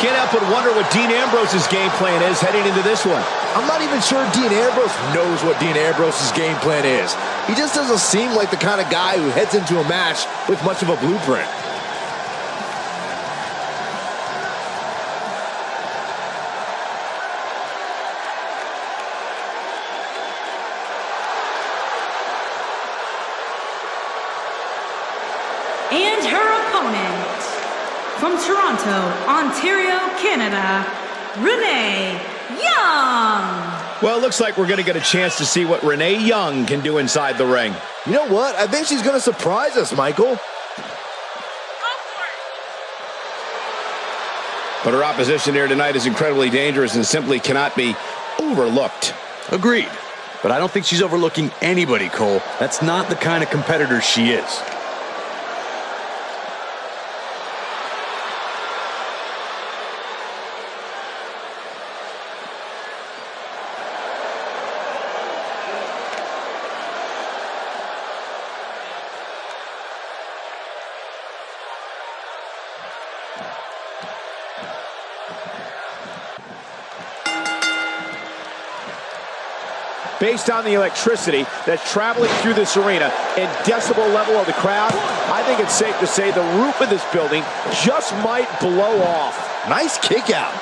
Can't help but wonder what Dean Ambrose's game plan is heading into this one. I'm not even sure Dean Ambrose knows what Dean Ambrose's game plan is. He just doesn't seem like the kind of guy who heads into a match with much of a blueprint. And her opponent, from Toronto, Ontario, Canada, Renee Young. Well, it looks like we're going to get a chance to see what Renee Young can do inside the ring. You know what? I think she's going to surprise us, Michael. But her opposition here tonight is incredibly dangerous and simply cannot be overlooked. Agreed. But I don't think she's overlooking anybody, Cole. That's not the kind of competitor she is. Based on the electricity that's traveling through this arena and decibel level of the crowd, I think it's safe to say the roof of this building just might blow off. Nice kick out.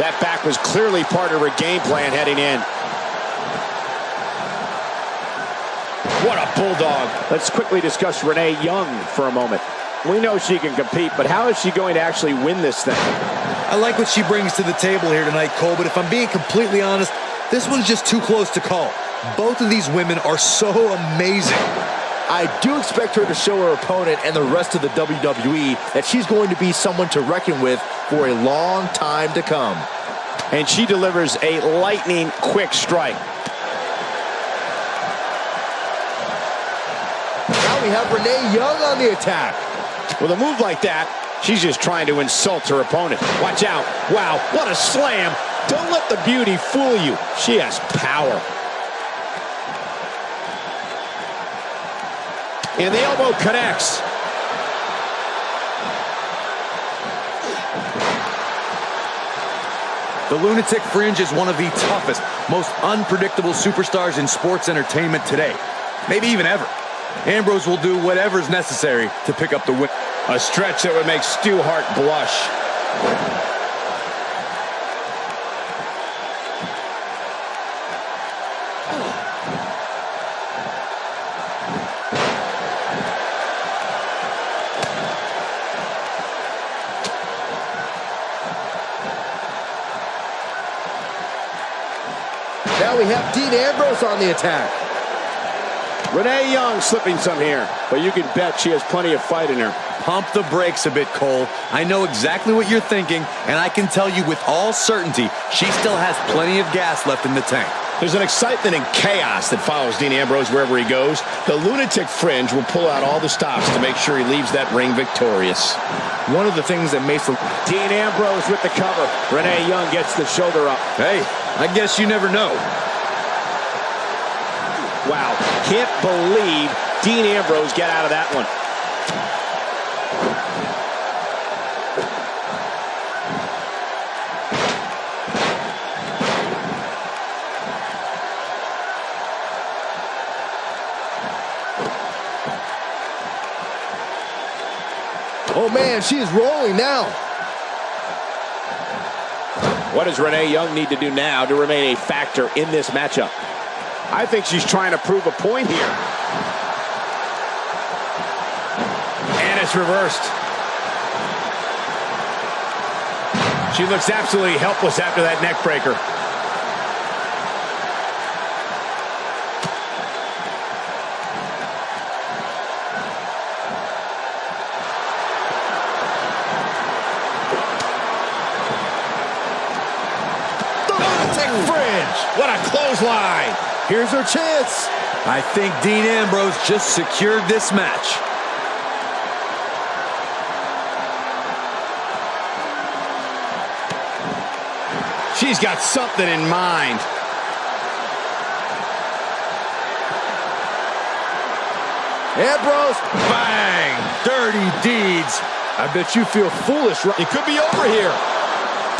That back was clearly part of her game plan heading in. What a bulldog. Let's quickly discuss Renee Young for a moment. We know she can compete, but how is she going to actually win this thing? I like what she brings to the table here tonight, Cole, but if I'm being completely honest, this one's just too close to call. Both of these women are so amazing. I do expect her to show her opponent and the rest of the WWE that she's going to be someone to reckon with for a long time to come. And she delivers a lightning quick strike. Now we have Renee Young on the attack. With a move like that, she's just trying to insult her opponent. Watch out. Wow, what a slam. Don't let the beauty fool you. She has power. And the elbow connects. The Lunatic Fringe is one of the toughest, most unpredictable superstars in sports entertainment today. Maybe even ever. Ambrose will do whatever's necessary to pick up the win. A stretch that would make Stu Hart blush. Now we have Dean Ambrose on the attack. Renee Young slipping some here, but you can bet she has plenty of fight in her. Pump the brakes a bit, Cole. I know exactly what you're thinking, and I can tell you with all certainty, she still has plenty of gas left in the tank. There's an excitement and chaos that follows Dean Ambrose wherever he goes. The lunatic fringe will pull out all the stops to make sure he leaves that ring victorious. One of the things that makes. Dean Ambrose with the cover. Renee Young gets the shoulder up. Hey, I guess you never know. Wow, can't believe Dean Ambrose get out of that one. Oh, man, she is rolling now. What does Renee Young need to do now to remain a factor in this matchup? I think she's trying to prove a point here. And it's reversed. She looks absolutely helpless after that neck breaker. Fringe. What a clothesline. Here's her chance. I think Dean Ambrose just secured this match. She's got something in mind. Ambrose, bang, dirty deeds. I bet you feel foolish. Right? It could be over here.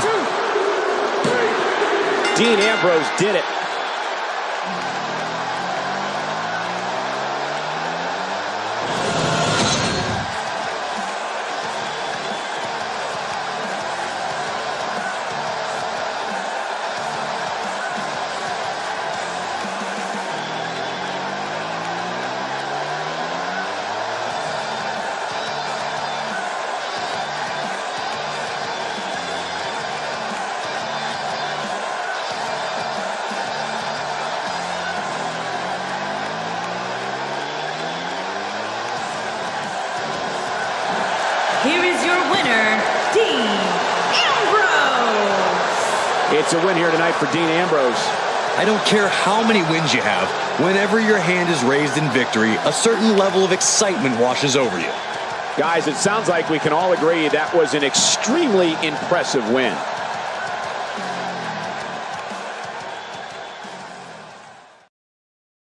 Two, Dean Ambrose did it. It's a win here tonight for Dean Ambrose. I don't care how many wins you have. Whenever your hand is raised in victory, a certain level of excitement washes over you. Guys, it sounds like we can all agree that was an extremely impressive win.